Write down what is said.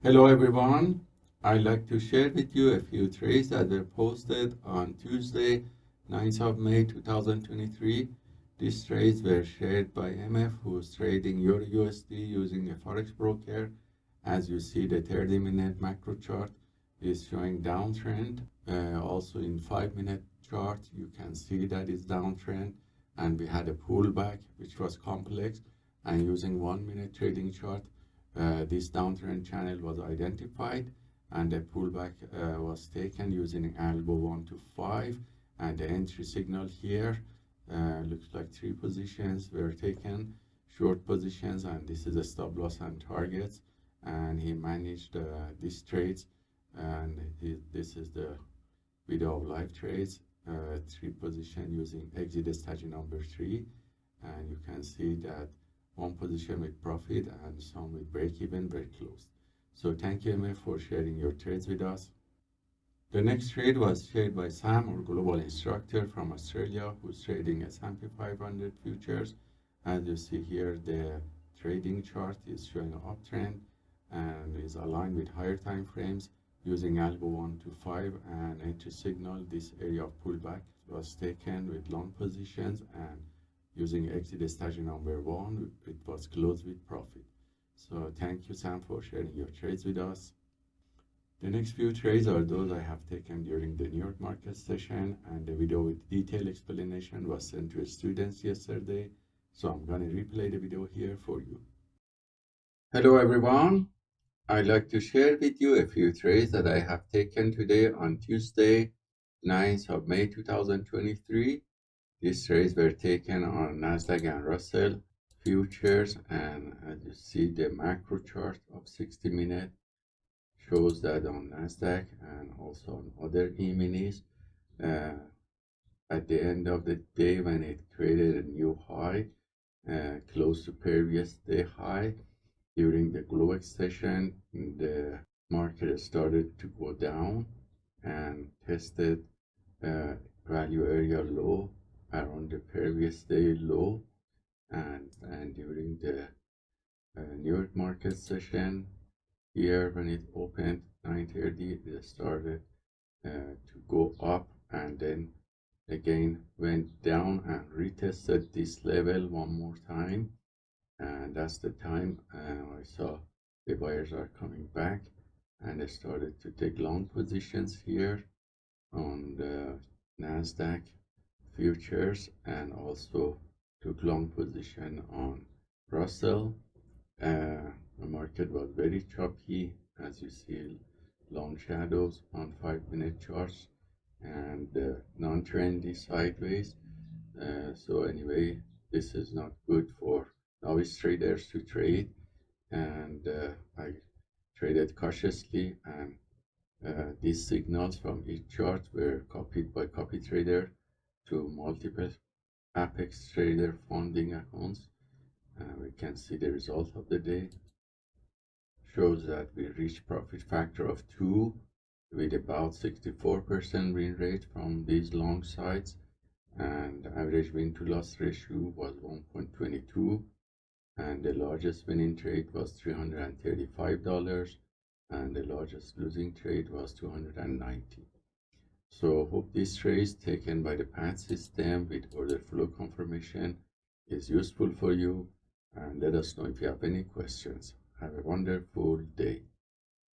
Hello everyone. I'd like to share with you a few trades that were posted on Tuesday, 9th of May 2023. These trades were shared by MF who's trading Euro USD using a Forex broker. As you see, the 30 minute macro chart is showing downtrend. Uh, also in 5 minute chart, you can see that it's downtrend and we had a pullback which was complex and using 1 minute trading chart, uh, this downtrend channel was identified and a pullback uh, was taken using algo 1 to 5 and the entry signal here uh, looks like three positions were taken short positions and this is a stop loss and targets. And he managed uh, these trades and he, this is the video of live trades uh, three position using exit strategy number three. And you can see that one position with profit and some with break even very close. So thank you MF for sharing your trades with us. The next trade was shared by Sam, our global instructor from Australia, who's trading S&P 500 futures. As you see here, the trading chart is showing an uptrend and is aligned with higher time frames using algo 1 to 5 and entry signal. This area of pullback was taken with long positions and using exit strategy number one, it was closed with profit. So thank you, Sam, for sharing your trades with us. The next few trades are those I have taken during the New York market session, and the video with detailed explanation was sent to students yesterday. So I'm going to replay the video here for you. Hello, everyone. I'd like to share with you a few trades that I have taken today on Tuesday, 9th of May 2023 these trades were taken on Nasdaq and Russell futures, and as you see, the macro chart of 60 minute shows that on Nasdaq and also on other E-minis. Uh, at the end of the day, when it created a new high, uh, close to previous day high, during the Globex session, the market started to go down and tested uh, value area low around the previous day low and, and during the uh, New York market session. Here when it opened 9.30 it started uh, to go up and then again went down and retested this level one more time. And that's the time uh, I saw the buyers are coming back and I started to take long positions here on the Nasdaq futures and also took long position on Russell. Uh, the market was very choppy as you see long shadows on five minute charts and uh, non-trendy sideways. Uh, so anyway, this is not good for novice traders to trade and uh, I traded cautiously and uh, these signals from each chart were copied by copy trader to multiple Apex Trader funding accounts. Uh, we can see the result of the day. Shows that we reached profit factor of 2 with about 64% win rate from these long sides and average win to loss ratio was 1.22 and the largest winning trade was $335 and the largest losing trade was 290 so I hope this trace taken by the PAT system with order flow confirmation is useful for you and let us know if you have any questions. Have a wonderful day.